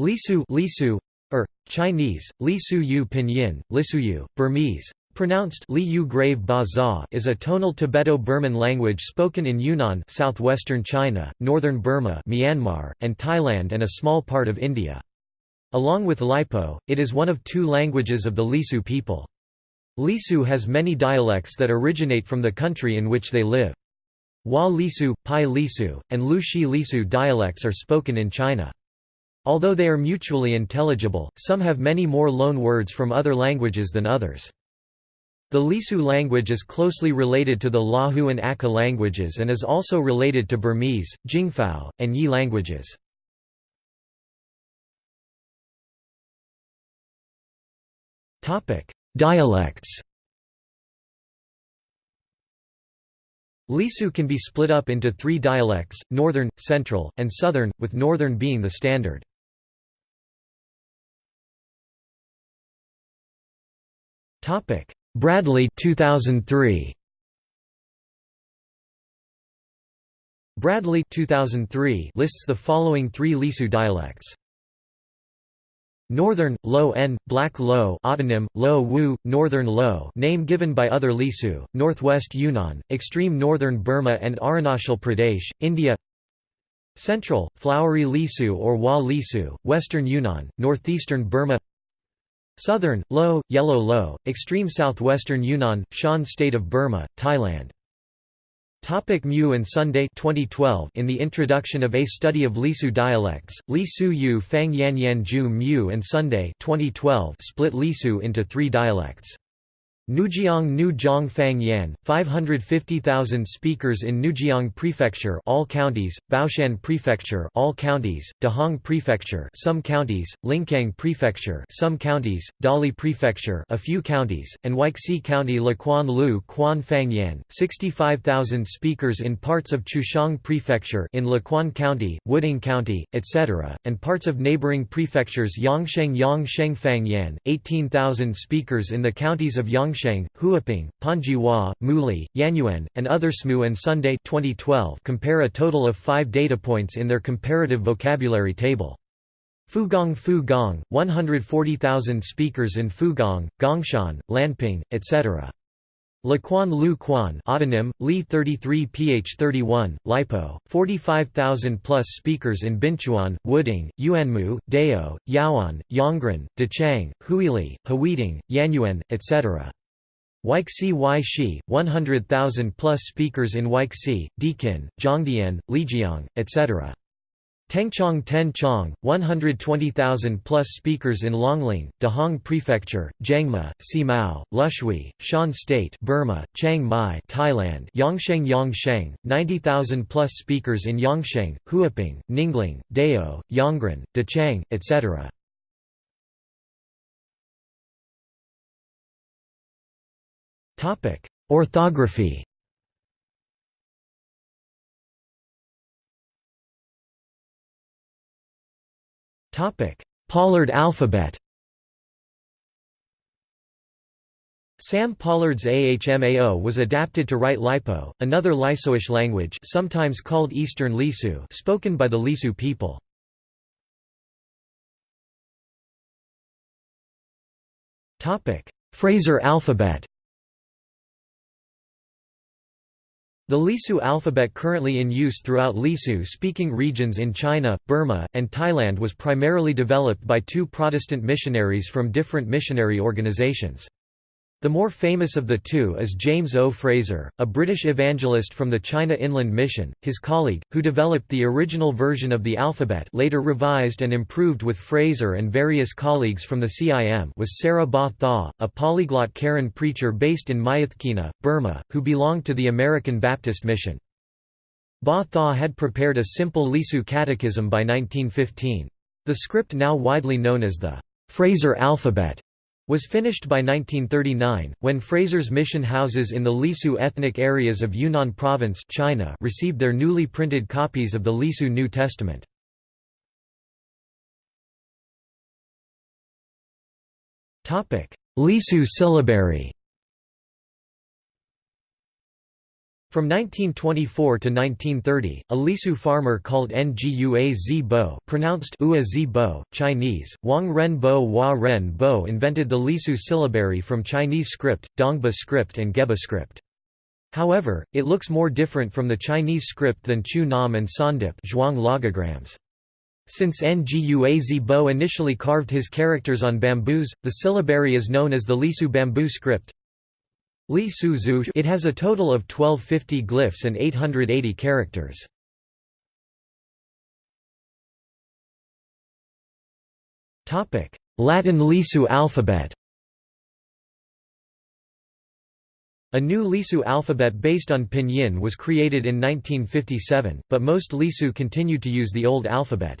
Lisu, Lisu or Chinese, Lisu Yu Pinyin, Lisuyu, Burmese, pronounced Liu Grave Ba is a tonal Tibeto-Burman language spoken in Yunnan southwestern China, northern Burma Myanmar, and Thailand and a small part of India. Along with Lipo, it is one of two languages of the Lisu people. Lisu has many dialects that originate from the country in which they live. Hua Lisu, Pai Lisu, and Lushi Lisu dialects are spoken in China. Although they are mutually intelligible, some have many more loan words from other languages than others. The Lisu language is closely related to the Lahu and Akha languages and is also related to Burmese, Jingpho, and Yi languages. Dialects Lisu can be split up into three dialects, Northern, Central, and Southern, with Northern being the standard. Topic: Bradley 2003. Bradley 2003 lists the following three Lisu dialects. Northern, Low N, Black Low autonym, Lo Wu, Northern Lo name given by other Lisu, Northwest Yunnan, extreme northern Burma and Arunachal Pradesh, India Central, Flowery Lisu or Wa Lisu, Western Yunnan, Northeastern Burma Southern, low, Yellow low, extreme southwestern Yunnan, Shan State of Burma, Thailand. Topic Mu and Sunday 2012 In the introduction of A Study of Lisu Dialects, Lisu Yu Fang Yan Yan Ju Mu and Sunday 2012 split Lisu into three dialects. Nujiang Nu Zhang Fang Yan, 550,000 speakers in Nujiang Prefecture all counties, Baoshan Prefecture all counties, Dehong Prefecture some counties, Lincang Prefecture some counties, Dali Prefecture a few counties, and Huaixi County Laquan Lu Quan Fang Yan, 65,000 speakers in parts of Chuxiong Prefecture in Laquan County, Wuding County, etc., and parts of neighboring prefectures Yongsheng Yongsheng Fang Yan, 18,000 speakers in the counties of Yongsheng Yongsheng, Huaping, Panzhihua, Muli, Yanyuan, and other SMU and Sunday 2012 compare a total of five data points in their comparative vocabulary table. Fugong Fugong, 140,000 speakers in Fugong, Gongshan, Lanping, etc. Laquan Lu Quan autonym, Li 33 ph 31, Lipo, 45,000 plus speakers in Binchuan, Wuding, Yuanmu, Dao, Yaoan, Yongren, Dechang, Huili, Haweiding, Yanyuan, etc. Huaixi Shi, 100,000 plus speakers in Huaixi, Deqin, Zhongdian, Lijiang, etc. Tengchong Tenchong, 120,000 plus speakers in Longling, Dehong Prefecture, Jiangma, Simao, Lushui, Shan State Burma, Chiang Mai Thailand, Yongsheng Yongsheng, 90,000 plus speakers in Yongsheng, Huaping, Ninglang, Dao, Yongren, Dechang, etc. Orthography. Topic: Pollard alphabet. Sam Pollard's AHMAO was adapted to write Lipo, another Lisoish language sometimes called Eastern Lisu spoken by the Lisu people. Fraser alphabet The Lisu alphabet currently in use throughout Lisu-speaking regions in China, Burma, and Thailand was primarily developed by two Protestant missionaries from different missionary organizations. The more famous of the two is James O. Fraser, a British evangelist from the China Inland Mission. His colleague, who developed the original version of the alphabet later revised and improved with Fraser and various colleagues from the CIM was Sarah Ba Tha, a polyglot Karen preacher based in Myitkyina, Burma, who belonged to the American Baptist Mission. Ba Tha had prepared a simple Lisu catechism by 1915. The script now widely known as the Fraser alphabet was finished by 1939, when Fraser's mission houses in the Lisu ethnic areas of Yunnan Province China received their newly printed copies of the Lisu New Testament. Lisu syllabary From 1924 to 1930, a Lisu farmer called Ngua Zibo pronounced Ua Zibo, Chinese, Wang Ren Bo Ren Bo invented the Lisu syllabary from Chinese script, Dongba script and Geba script. However, it looks more different from the Chinese script than Chu Nom and Sawndip Zhuang logograms. Since Ngua Zibo initially carved his characters on bamboos, the syllabary is known as the Lisu bamboo script. Li Su Zhu it has a total of 1250 glyphs and 880 characters. Latin Lisu alphabet A new Lisu alphabet based on Pinyin was created in 1957, but most Lisu continued to use the old alphabet.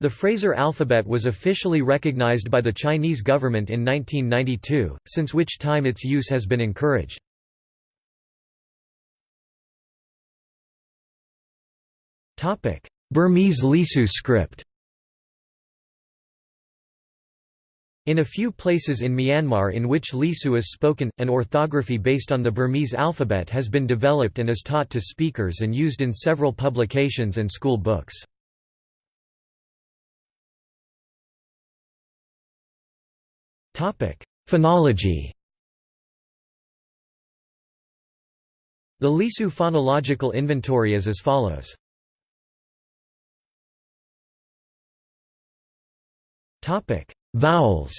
The Fraser alphabet was officially recognized by the Chinese government in 1992, since which time its use has been encouraged. Burmese Lisu script In a few places in Myanmar in which Lisu is spoken, an orthography based on the Burmese alphabet has been developed and is taught to speakers and used in several publications and school books. Phonology. The Lisu phonological inventory is as follows. Vowels.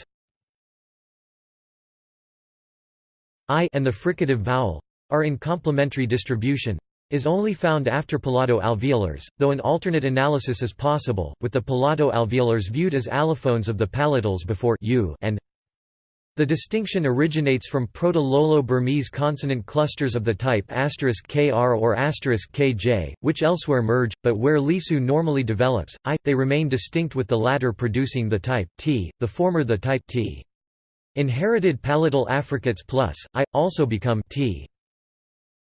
I and the fricative vowel are in complementary distribution is only found after palato-alveolars, though an alternate analysis is possible, with the palato-alveolars viewed as allophones of the palatals before u and the distinction originates from Proto-Lolo-Burmese consonant clusters of the type *kr or *kj, which elsewhere merge, but where Lisu normally develops, i, they remain distinct with the latter producing the type t, the former the type t. Inherited palatal affricates plus, i, also become t.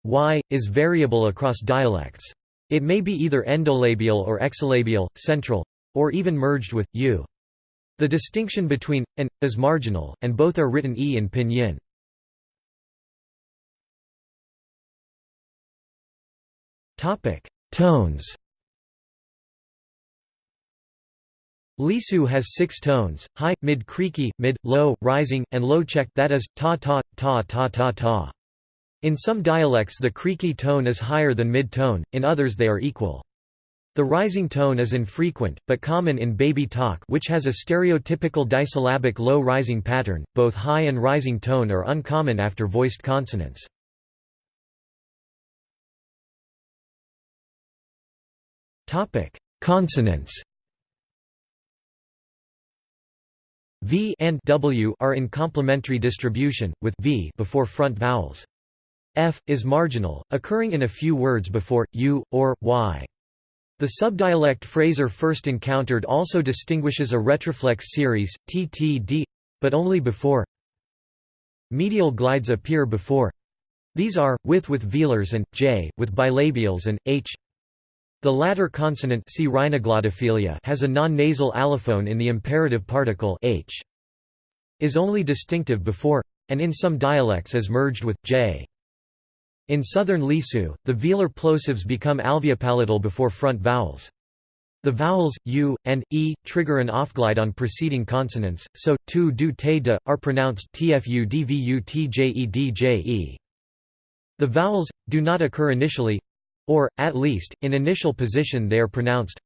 y, is variable across dialects. It may be either endolabial or exolabial, central, or even merged with, u. The distinction between and is marginal, and both are written e in pinyin. Topic: Tones. Lisu has six tones: high, mid, creaky, mid, low, rising, and low check. That is ta ta ta ta ta ta. In some dialects, the creaky tone is higher than mid tone; in others, they are equal. The rising tone is infrequent, but common in baby talk which has a stereotypical disyllabic low rising pattern, both high and rising tone are uncommon after voiced consonants. Consonants V and W are in complementary distribution, with V before front vowels. F, is marginal, occurring in a few words before, U, or, Y. The subdialect Fraser first encountered also distinguishes a retroflex series, TTD, but only before medial glides appear before these are, with with velars and, j, with bilabials and, h. The latter consonant has a non-nasal allophone in the imperative particle h. is only distinctive before, and in some dialects is merged with, j. In southern Lisu, the velar plosives become alveopalatal before front vowels. The vowels, u, and, e, trigger an offglide on preceding consonants, so, tu du te de, are pronounced tfu dvu tjedje. The vowels, do not occur initially or, at least, in initial position they are pronounced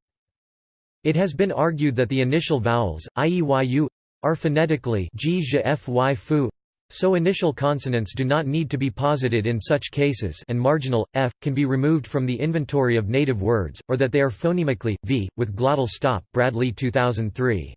It has been argued that the initial vowels, i.e. yu, are phonetically g, fy, fu, so initial consonants do not need to be posited in such cases and marginal, f, can be removed from the inventory of native words, or that they are phonemically, v, with glottal stop Bradley 2003.